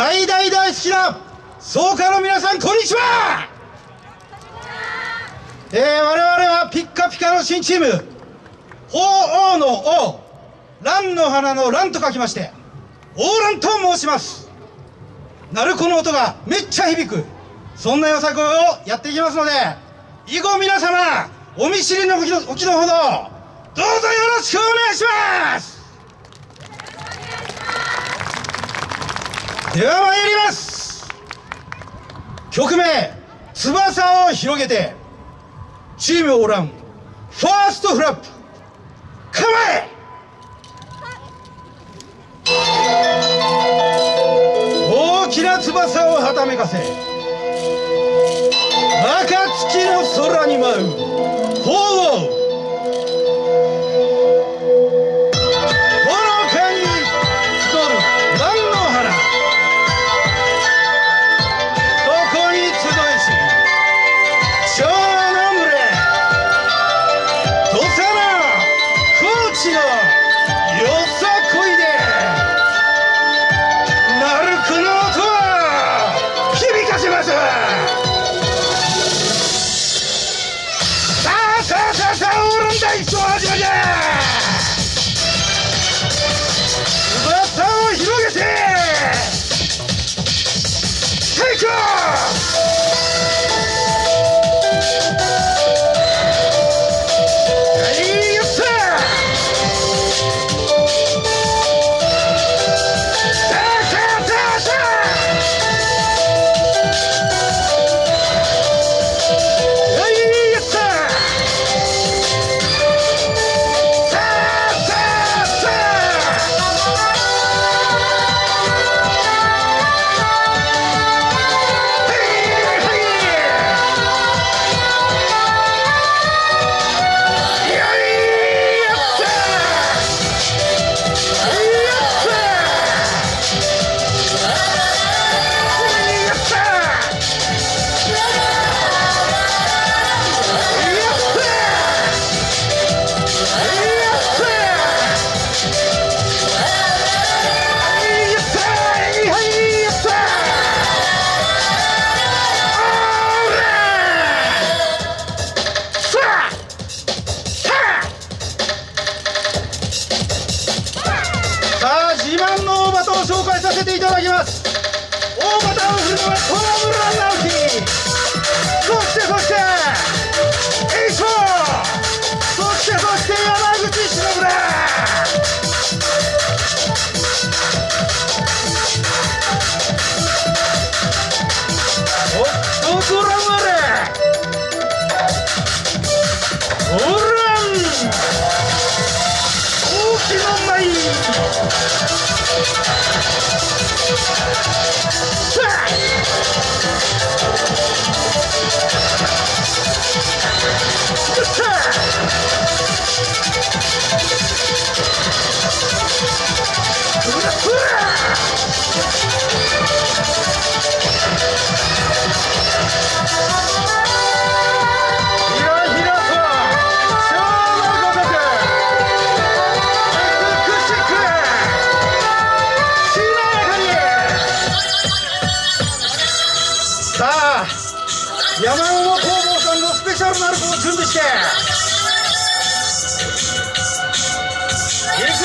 大大大好きな総会の皆さんこんにちは。えー、我々はピッカピカの新チーム鳳凰の王蘭の花の蘭と書きまして王蘭と申します。鳴子の音がめっちゃ響く。そんなよさこいをやっていきますので以後皆様お見知りのおきのおきのほどどうぞよろしくお願いします。では参ります。曲名「翼を広げて」チームオーランファーストフラップ構え大きな翼をはためかせ暁の空に舞う。させていただきます。大型のフルアナウンス Yeah! さあ山桃工房さんのスペシャルなるこを準備して。いくぞ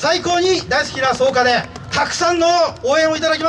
最高に大好きな草加でたくさんの応援をいただきました。